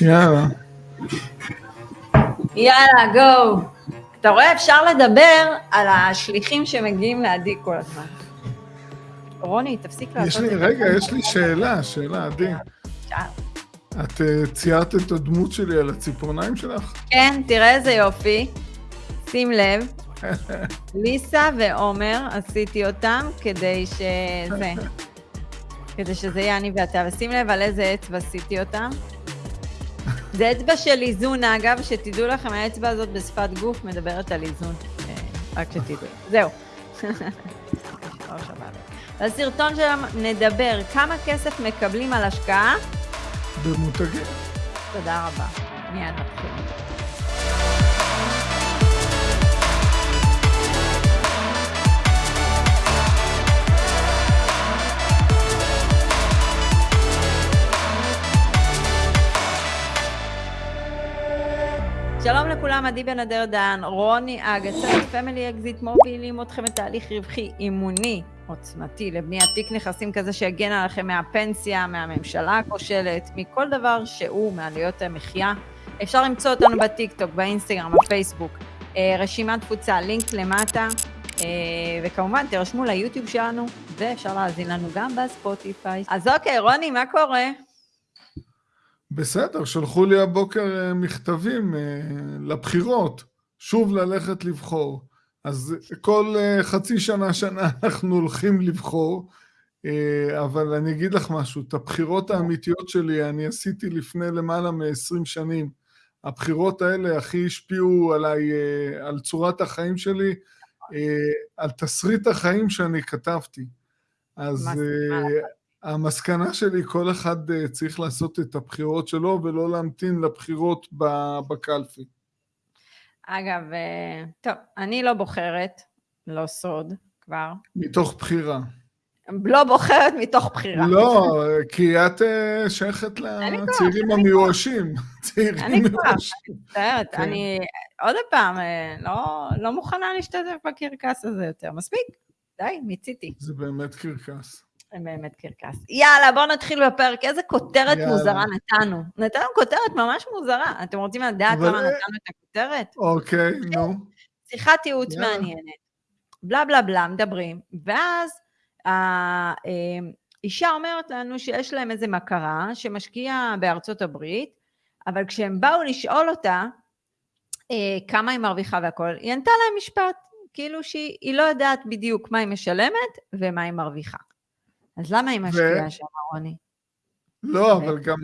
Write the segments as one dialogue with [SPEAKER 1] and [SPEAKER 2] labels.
[SPEAKER 1] יאללה.
[SPEAKER 2] יאללה, גו. אתה רואה, אפשר לדבר על השליחים שמגיעים לעדי כל הזמן. רוני, תפסיק לעשות
[SPEAKER 1] את זה. רגע, יש לי שאלה, שאלה, עדי. את אה, ציירת את הדמות שלי על הציפורניים שלך?
[SPEAKER 2] כן, תראה איזה יופי. שים לב. ליסה ועומר, עשיתי אותם כדי שזה... כדי שזה יהיה אני ואתה. ושים לב על איזה אצבע עשיתי אותם. זה אצבע של איזון, אגב, שתדעו לכם, האצבע הזאת בשפת גוף מדברת על איזון. אה, רק שתדעו. זהו. בסרטון שלנו נדבר כמה כסף מקבלים על השקעה.
[SPEAKER 1] במותגים.
[SPEAKER 2] תודה רבה. מיד נתחיל. שלום לכולם, עדי בן אדר דן, רוני אגסט, Family Exit מובילים אתכם לתהליך רווחי אמוני עוצמתי לבניית תיק נכסים כזה שיגן עליכם מהפנסיה, מהממשלה הכושלת, מכל דבר שהוא מעליות המחיה. אפשר למצוא אותנו בטיק טוק, באינסטגרם, בפייסבוק, אה, רשימת תפוצה, לינק למטה, אה, וכמובן תירשמו ליוטיוב שלנו, ואפשר להאזין לנו גם בספוטיפיי. אז אוקיי, רוני, מה קורה?
[SPEAKER 1] בסדר, שלחו לי הבוקר אה, מכתבים אה, לבחירות, שוב ללכת לבחור. אז כל אה, חצי שנה, שנה אנחנו הולכים לבחור, אבל אני אגיד לך משהו, את הבחירות האמיתיות שלי אני עשיתי לפני למעלה מ-20 שנים. הבחירות האלה הכי השפיעו עליי, על צורת החיים שלי, על תסריט החיים שאני כתבתי. אז המסקנה שלי, כל אחד אה, צריך לעשות את הבחירות שלו ולא להמתין לבחירות בקלפי.
[SPEAKER 2] אגב, אה, טוב, אני לא בוחרת, לא סוד כבר.
[SPEAKER 1] מתוך בחירה.
[SPEAKER 2] לא בוחרת מתוך בחירה.
[SPEAKER 1] לא, כי את אה, שייכת לצעירים המיואשים.
[SPEAKER 2] אני כבר, מצטערת, כן. אני עוד פעם, לא, לא מוכנה להשתתף בקרקס הזה יותר. מספיק, די, מיציתי.
[SPEAKER 1] זה באמת קרקס.
[SPEAKER 2] באמת קרקס. יאללה, בואו נתחיל בפרק. איזה כותרת יאללה. מוזרה נתנו. נתנו כותרת ממש מוזרה. אתם רוצים לדעת למה נתנו את הכותרת?
[SPEAKER 1] אוקיי, נו.
[SPEAKER 2] שיחת ייעוץ מעניינת. בלה בלה בלה, מדברים. ואז האישה אומרת לנו שיש להם איזה מכרה שמשקיעה בארצות הברית, אבל כשהם באו לשאול אותה אה, כמה היא מרוויחה והכול, היא ענתה להם משפט, כאילו שהיא לא יודעת בדיוק מה היא משלמת ומה היא מרוויחה. אז למה היא משקיעה שם, רוני?
[SPEAKER 1] לא, אבל גם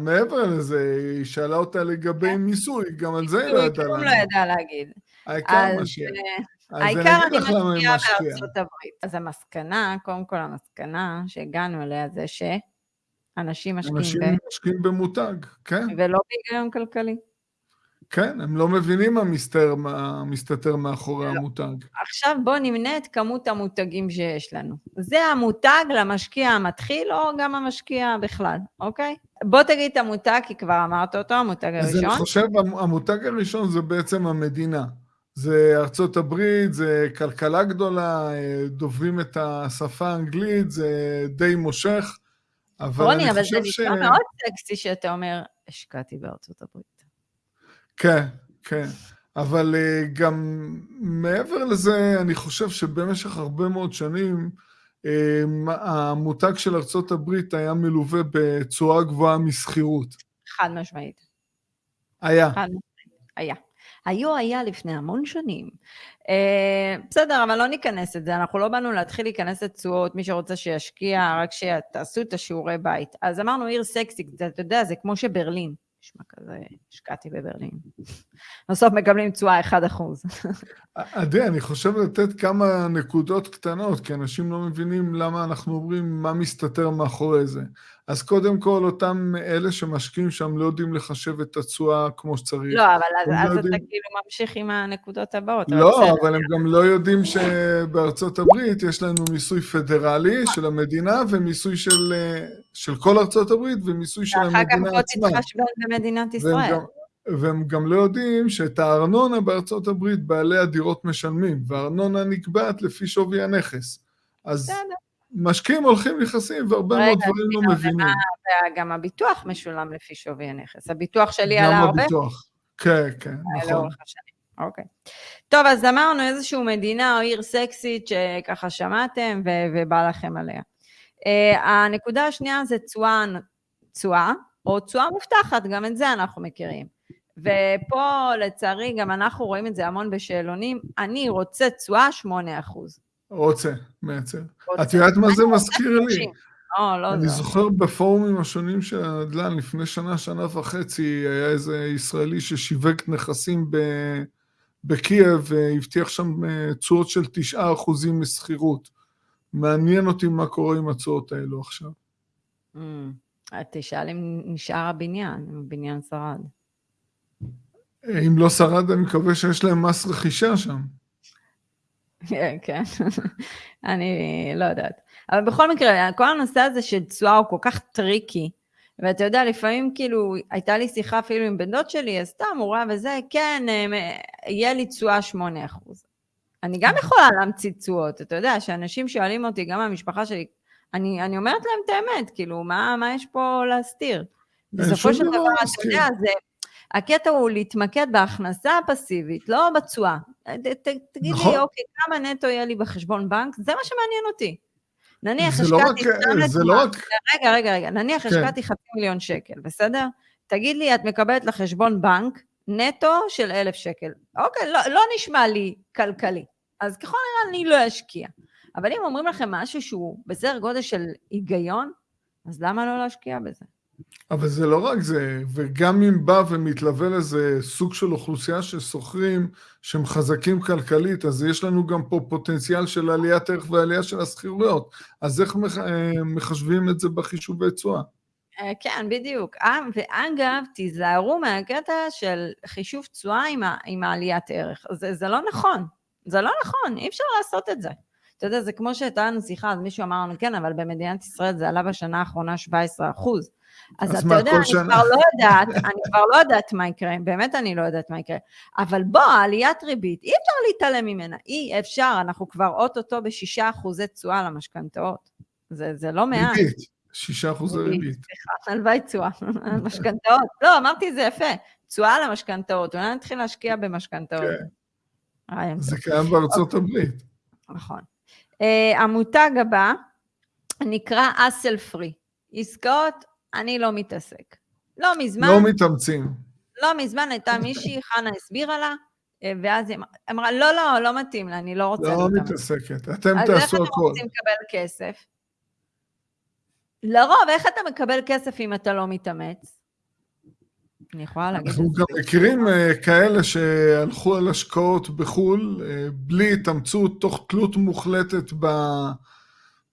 [SPEAKER 1] מעבר לזה, היא שאלה אותה לגבי מיסוי, גם על זה היא לא ידעה
[SPEAKER 2] להגיד. לא ידעה להגיד.
[SPEAKER 1] העיקר משקיע.
[SPEAKER 2] אה, העיקר אני משקיעה בארצות הברית. אז המסקנה, קודם כל המסקנה שהגענו אליה זה שאנשים משקיעים.
[SPEAKER 1] אנשים משקיעים במותג, כן.
[SPEAKER 2] ולא בהיגיון כלכלי.
[SPEAKER 1] כן, הם לא מבינים מה מסתתר, מה מסתתר מאחורי לא. המותג.
[SPEAKER 2] עכשיו בואו נמנה את כמות המותגים שיש לנו. זה המותג למשקיע המתחיל, או גם המשקיע בכלל, אוקיי? בוא תגיד את המותג, כי כבר אמרת אותו, המותג הראשון. אז
[SPEAKER 1] אני חושב, המותג הראשון זה בעצם המדינה. זה ארצות הברית, זה כלכלה גדולה, דוברים את השפה האנגלית, זה די מושך,
[SPEAKER 2] אבל רוני, אבל זה נשמע ש... מאוד סקסי שאתה אומר, השקעתי בארצות הברית.
[SPEAKER 1] כן, כן. אבל uh, גם מעבר לזה, אני חושב שבמשך הרבה מאוד שנים, uh, המותג של ארצות הברית היה מלווה בצורה גבוהה משכירות.
[SPEAKER 2] חד משמעית.
[SPEAKER 1] היה.
[SPEAKER 2] חד משמעית, היה. היו היה לפני המון שנים. Uh, בסדר, אבל לא ניכנס את זה, אנחנו לא באנו להתחיל להיכנס לתשואות, מי שרוצה שישקיע, רק שתעשו את השיעורי בית. אז אמרנו עיר סקסית, אתה יודע, זה כמו שברלין. נשמע כזה, השקעתי בברלין. בסוף מקבלים תשואה 1%.
[SPEAKER 1] עדי, אני חושב לתת כמה נקודות קטנות, כי אנשים לא מבינים למה אנחנו אומרים מה מסתתר מאחורי זה. אז קודם כל, אותם אלה שמשקיעים שם לא יודעים לחשב את התשואה כמו שצריך.
[SPEAKER 2] לא, אבל אז, אז לא יודעים... אתה כאילו ממשיך עם הנקודות הבאות.
[SPEAKER 1] לא, אבל, אבל הם גם לא יודעים שבארצות הברית יש לנו מיסוי פדרלי של המדינה ומיסוי של, של כל ארצות הברית ומיסוי של המדינה עצמה. ואחר כך
[SPEAKER 2] בוא תתחשבן במדינת ישראל.
[SPEAKER 1] והם גם, והם גם לא יודעים שאת הארנונה בארצות הברית בעלי הדירות משלמים, והארנונה נקבעת לפי שווי הנכס. אז... בסדר. משקיעים הולכים נכסים והרבה מאוד דברים לא מבינים.
[SPEAKER 2] וגם הביטוח משולם לפי שווי הנכס. הביטוח שלי עלה הרבה.
[SPEAKER 1] גם הביטוח, כן, כן, נכון.
[SPEAKER 2] אוקיי. טוב, אז אמרנו איזושהי מדינה או עיר סקסית שככה שמעתם ובא לכם עליה. Uh, הנקודה השנייה זה תשואה, תשואה, או תשואה מובטחת, גם את זה אנחנו מכירים. ופה לצערי גם אנחנו רואים את זה המון בשאלונים, אני רוצה תשואה 8 אחוז.
[SPEAKER 1] רוצה, מייצר. את יודעת מה זה מזכיר לי?
[SPEAKER 2] או, לא
[SPEAKER 1] אני זוכר בפורומים השונים של הנדל"ן, לפני שנה, שנה וחצי, היה איזה ישראלי ששיווק נכסים ב... בקייב והבטיח שם אה, תשואות של 9% משכירות. מעניין אותי מה קורה עם התשואות האלו עכשיו.
[SPEAKER 2] אמ, תשאל אם נשאר הבניין, אם הבניין שרד.
[SPEAKER 1] אם לא שרד, אני מקווה שיש להם מס רכישה שם.
[SPEAKER 2] כן, כן, אני לא יודעת. אבל בכל מקרה, כל הנושא הזה של תשואה הוא כל כך טריקי, ואתה יודע, לפעמים כאילו, הייתה לי שיחה אפילו עם בן דוד שלי, אז סתם, הוא ראה וזה, כן, אה, יהיה לי תשואה 8 אחוז. אני גם יכולה להמציא תשואות, אתה יודע, שאנשים שואלים אותי, גם מהמשפחה שלי, אני, אני אומרת להם את האמת, כאילו, מה, מה יש פה להסתיר? בסופו של דבר, אתה יודע, זה, הקטע הוא להתמקד בהכנסה הפסיבית, לא בתשואה. תגיד נכון. לי, אוקיי, כמה נטו יהיה לי בחשבון בנק? זה מה שמעניין אותי. נניח
[SPEAKER 1] לא השקעתי, לא זה לא רק...
[SPEAKER 2] רגע, רגע, רגע, נניח כן. השקעתי חצי מיליון שקל, בסדר? תגיד לי, את מקבלת לחשבון בנק נטו של אלף שקל. אוקיי, לא, לא נשמע לי כלכלי. אז ככל הנראה אני לא אשקיע. אבל אם אומרים לכם משהו שהוא בסדר גודל של היגיון, אז למה לא להשקיע בזה?
[SPEAKER 1] אבל זה לא רק זה, וגם אם בא ומתלווה לזה סוג של אוכלוסייה של שוכרים שהם חזקים כלכלית, אז יש לנו גם פה פוטנציאל של עליית ערך ועלייה של השכירויות. אז איך אה, מחשבים את זה בחישובי תשואה?
[SPEAKER 2] אה, כן, בדיוק. אה, ואגב, תיזהרו מהקטע של חישוב תשואה עם, עם העליית ערך. זה, זה לא נכון. זה לא נכון, אי אפשר לעשות את זה. אתה יודע, זה כמו שהייתה לנו שיחה, אז מישהו אמר לנו, כן, אבל במדינת ישראל זה עלה בשנה האחרונה 17 אחוז. אז, אז אתה יודע, אני שנה? כבר לא יודעת, אני כבר לא יודעת מה יקרה, באמת אני לא יודעת מה יקרה. אבל בוא, עליית ריבית, אי אפשר להתעלם ממנה, אי אפשר, אנחנו כבר אוטוטו בשישה אחוזי תשואה למשכנתאות. זה, זה לא מעט.
[SPEAKER 1] ריבית, שישה אחוזי ריבית.
[SPEAKER 2] סליחה, הלוואי תשואה, משכנתאות. לא, אמרתי את זה יפה, תשואה למשכנתאות, אולי נתחיל להשקיע במשכנתאות.
[SPEAKER 1] כן. זה קיים בארצות הברית.
[SPEAKER 2] נכון. Uh, המותג הבא נקרא אסל פרי. עסקאות אני לא מתעסק. לא מזמן...
[SPEAKER 1] לא מתאמצים.
[SPEAKER 2] לא מזמן הייתה מישהי, חנה הסבירה לה, אה, ואז היא אמרה, לא, לא, לא מתאים לה, אני לא רוצה
[SPEAKER 1] לא. לא מתעסקת, אתם תעשו הכול. אז איך אתם
[SPEAKER 2] רוצים לקבל כסף? לרוב, איך אתה מקבל כסף אם אתה לא מתאמץ? אני יכולה להגיד את זה.
[SPEAKER 1] אנחנו גם מכירים אה, כאלה שהלכו על השקעות בחו"ל, אה, בלי התאמצות, תוך תלות מוחלטת ב...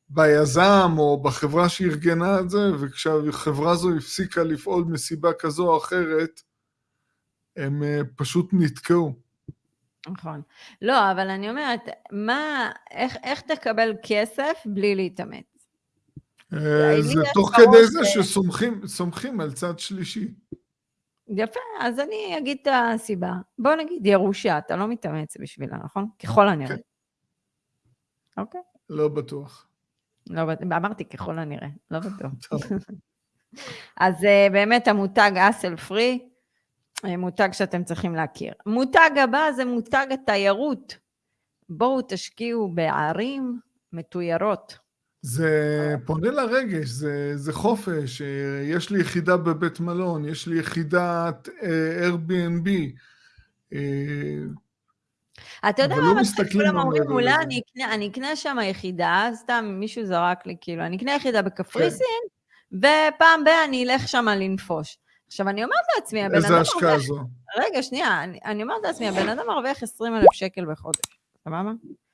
[SPEAKER 1] ביזם או בחברה שארגנה את זה, וכשהחברה הזו הפסיקה לפעול מסיבה כזו או אחרת, הם אה, פשוט נתקעו.
[SPEAKER 2] נכון. לא, אבל אני אומרת, מה, איך, איך תקבל כסף בלי להתאמץ?
[SPEAKER 1] זה תוך כדי זה שסומכים על צד שלישי.
[SPEAKER 2] יפה, אז אני אגיד את הסיבה. בוא נגיד ירושה, אתה לא מתאמץ בשבילה, נכון? ככל הנראה. כן. אוקיי.
[SPEAKER 1] לא בטוח.
[SPEAKER 2] לא, אמרתי ככל הנראה, לא בטוח. אז אה, באמת המותג אסל פרי, אה, מותג שאתם צריכים להכיר. מותג הבא זה מותג התיירות. בואו תשקיעו בערים מתוירות.
[SPEAKER 1] זה פונה לרגש, זה, זה חופש, אה, יש לי יחידה בבית מלון, יש לי יחידת Airbnb,
[SPEAKER 2] אתה יודע מה מצחיק, כולם אומרים, אולי אני אקנה שם יחידה, סתם מישהו זרק לי, כאילו, אני אקנה יחידה בקפריסין, כן. ופעם ב- אני אלך שם לנפוש. עכשיו, אני אומרת לעצמי, הבן אדם...
[SPEAKER 1] איזה השקעה זו?
[SPEAKER 2] רגע, שנייה, אני, אני אומרת לעצמי, הבן אדם מרוויח 20 אלף שקל בחודש, סבבה?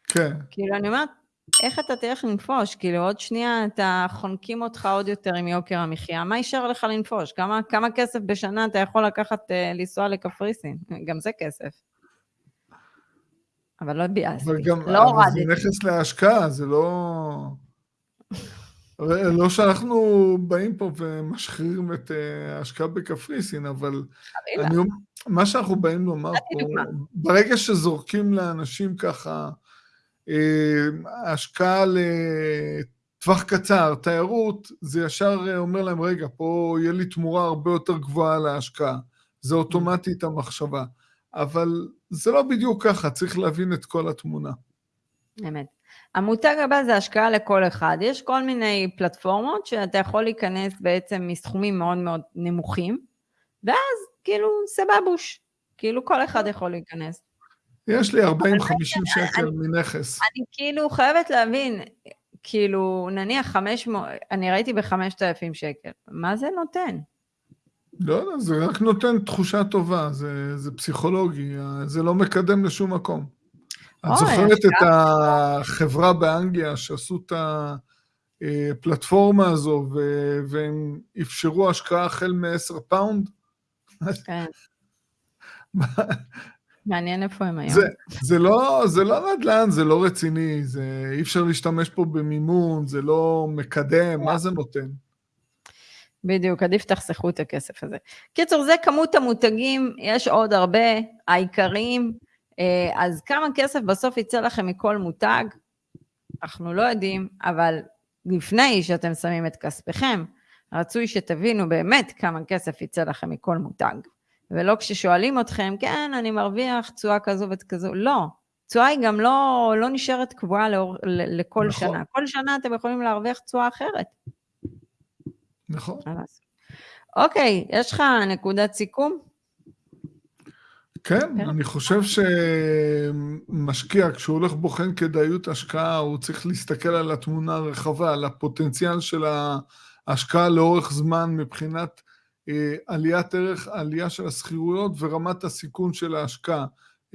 [SPEAKER 1] כן.
[SPEAKER 2] כאילו, אני אומרת, איך אתה תלך לנפוש? כאילו, עוד שנייה אתה חונקים אותך עוד יותר עם יוקר המחיה, מה יישאר לך לנפוש? כמה, כמה כסף בשנה אתה יכול לקחת, uh, לנסוע לקפריסין? גם זה כסף. אבל לא ביאסתי, לא הורדתי.
[SPEAKER 1] זה נכס להשקעה, זה לא... לא שאנחנו באים פה ומשחירים את אה, ההשקעה בקפריסין, אבל אני, מה שאנחנו באים לומר פה, ברגע שזורקים לאנשים ככה אה, השקעה טווח קצר, תיירות, זה ישר אה, אומר להם, רגע, פה יהיה לי תמורה הרבה יותר גבוהה להשקעה. זה אוטומטית המחשבה. אבל זה לא בדיוק ככה, צריך להבין את כל התמונה.
[SPEAKER 2] אמת. המותג הבא זה השקעה לכל אחד. יש כל מיני פלטפורמות שאתה יכול להיכנס בעצם מסכומים מאוד מאוד נמוכים, ואז כאילו סבבוש, כאילו כל אחד יכול להיכנס.
[SPEAKER 1] יש לי 40-50 שקל מנכס.
[SPEAKER 2] אני כאילו חייבת להבין, כאילו נניח 500, אני ראיתי ב-5,000 שקל, מה זה נותן?
[SPEAKER 1] לא יודע, זה רק נותן תחושה טובה, זה, זה פסיכולוגי, זה לא מקדם לשום מקום. את זוכרת את החברה באנגליה שעשו את הפלטפורמה הזו, והם אפשרו השקעה החל מ-10 פאונד?
[SPEAKER 2] כן. מעניין איפה הם היום.
[SPEAKER 1] זה, זה, לא, זה לא נדל"ן, זה לא רציני, זה, אי אפשר להשתמש פה במימון, זה לא מקדם, מה זה נותן?
[SPEAKER 2] בדיוק, עדיף תחסכו את הכסף הזה. קיצור, זה כמות המותגים, יש עוד הרבה, העיקריים, אה, אז כמה כסף בסוף יצא לכם מכל מותג? אנחנו לא יודעים, אבל לפני שאתם שמים את כספכם, רצוי שתבינו באמת כמה כסף יצא לכם מכל מותג. ולא כששואלים אתכם, כן, אני מרוויח תשואה כזו וכזו, לא. תשואה היא גם לא, לא נשארת קבועה לאור, לכל נכון. שנה. כל שנה אתם יכולים להרוויח תשואה אחרת.
[SPEAKER 1] נכון.
[SPEAKER 2] אוקיי, יש לך נקודת סיכום?
[SPEAKER 1] כן, כן, אני חושב שמשקיע, כשהוא הולך בוחן כדאיות השקעה, הוא צריך להסתכל על התמונה הרחבה, על הפוטנציאל של ההשקעה לאורך זמן מבחינת אה, עליית ערך, עלייה של השכירויות ורמת הסיכון של ההשקעה.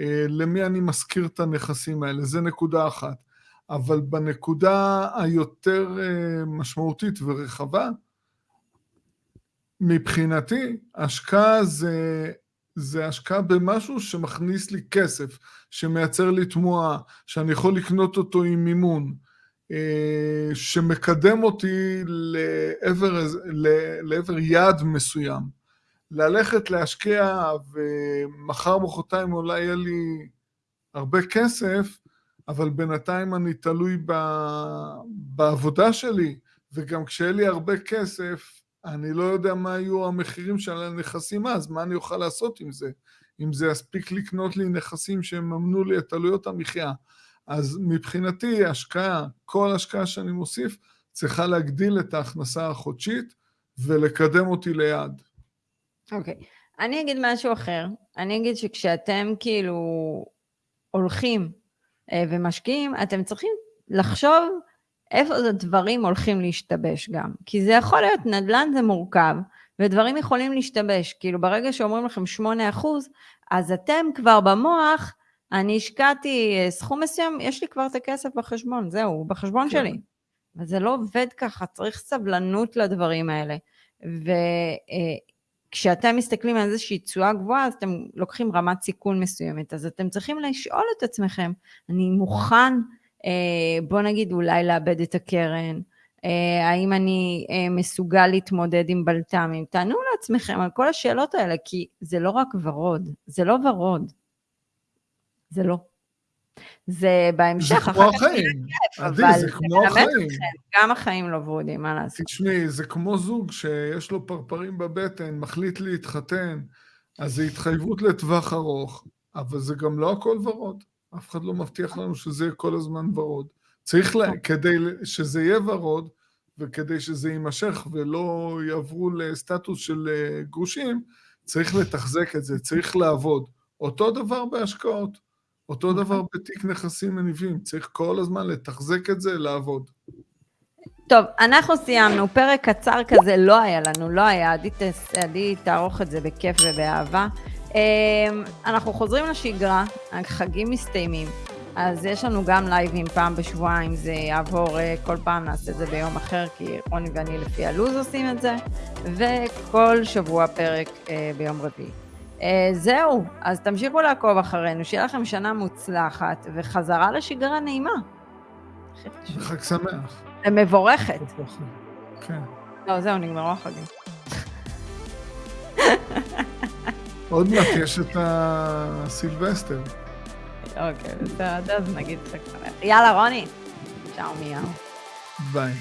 [SPEAKER 1] אה, למי אני משכיר את הנכסים האלה, זה נקודה אחת. אבל בנקודה היותר אה, משמעותית ורחבה, מבחינתי, השקעה זה, זה השקעה במשהו שמכניס לי כסף, שמייצר לי תמואה, שאני יכול לקנות אותו עם מימון, אה, שמקדם אותי לעבר, לעבר יעד מסוים. ללכת להשקיע ומחר מחרתיים אולי יהיה לי הרבה כסף, אבל בינתיים אני תלוי ב, בעבודה שלי, וגם כשיהיה לי הרבה כסף, אני לא יודע מה יהיו המחירים של הנכסים אז, מה אני אוכל לעשות עם זה? אם זה יספיק לקנות לי נכסים שיממנו לי את עלויות המחיה. אז מבחינתי השקעה, כל השקעה שאני מוסיף, צריכה להגדיל את ההכנסה החודשית ולקדם אותי ליעד.
[SPEAKER 2] אוקיי. Okay. אני אגיד משהו אחר. אני אגיד שכשאתם כאילו הולכים אה, ומשקיעים, אתם צריכים לחשוב איפה הדברים הולכים להשתבש גם. כי זה יכול להיות, נדל"ן זה מורכב, ודברים יכולים להשתבש. כאילו ברגע שאומרים לכם 8%, אז אתם כבר במוח, אני השקעתי אה, סכום מסוים, יש לי כבר את הכסף בחשבון, זהו, בחשבון כן. שלי. וזה לא עובד ככה, צריך סבלנות לדברים האלה. וכשאתם אה, מסתכלים על איזושהי תשואה גבוהה, אז אתם לוקחים רמת סיכון מסוימת, אז אתם צריכים לשאול את עצמכם, אני מוכן, אה, בוא נגיד, אולי לאבד את הקרן, האם אני מסוגל להתמודד עם בלת"מים? תענו לעצמכם על כל השאלות האלה, כי זה לא רק ורוד, זה לא ורוד. זה לא. זה בהמשך,
[SPEAKER 1] זה כמו החיים. עדי, זה כמו החיים.
[SPEAKER 2] גם החיים לא ורודים, מה לעשות.
[SPEAKER 1] תשמעי, זה כמו זוג שיש לו פרפרים בבטן, מחליט להתחתן, אז זה התחייבות לטווח ארוך, אבל זה גם לא הכל ורוד. אף אחד לא מבטיח לנו שזה יהיה כל הזמן ורוד. צריך, לה, כדי שזה יהיה ורוד, וכדי שזה יימשך ולא יעברו לסטטוס של אה, גרושים, צריך לתחזק את זה, צריך לעבוד. אותו דבר בהשקעות. אותו נכון. דבר בתיק נכסים מניבים, צריך כל הזמן לתחזק את זה, לעבוד.
[SPEAKER 2] טוב, אנחנו סיימנו, פרק קצר כזה לא היה לנו, לא היה, עדי, עדי תערוך את זה בכיף ובאהבה. אמ, אנחנו חוזרים לשגרה, החגים מסתיימים, אז יש לנו גם לייבים פעם בשבועיים, זה יעבור, אה, כל פעם נעשה את זה ביום אחר, כי רוני ואני לפי הלו"ז עושים את זה, וכל שבוע פרק אה, ביום רביעי. Uh, זהו, אז תמשיכו לעקוב אחרינו, שיהיה לכם שנה מוצלחת וחזרה לשגרה נעימה.
[SPEAKER 1] חג שמח.
[SPEAKER 2] מבורכת.
[SPEAKER 1] כן.
[SPEAKER 2] לא, זהו, נגמרו החגים.
[SPEAKER 1] עוד מעט יש את הסילבסטר.
[SPEAKER 2] אוקיי, בסדר, אז נגיד חג שמח. יאללה, רוני. צ'או מיהו.
[SPEAKER 1] ביי.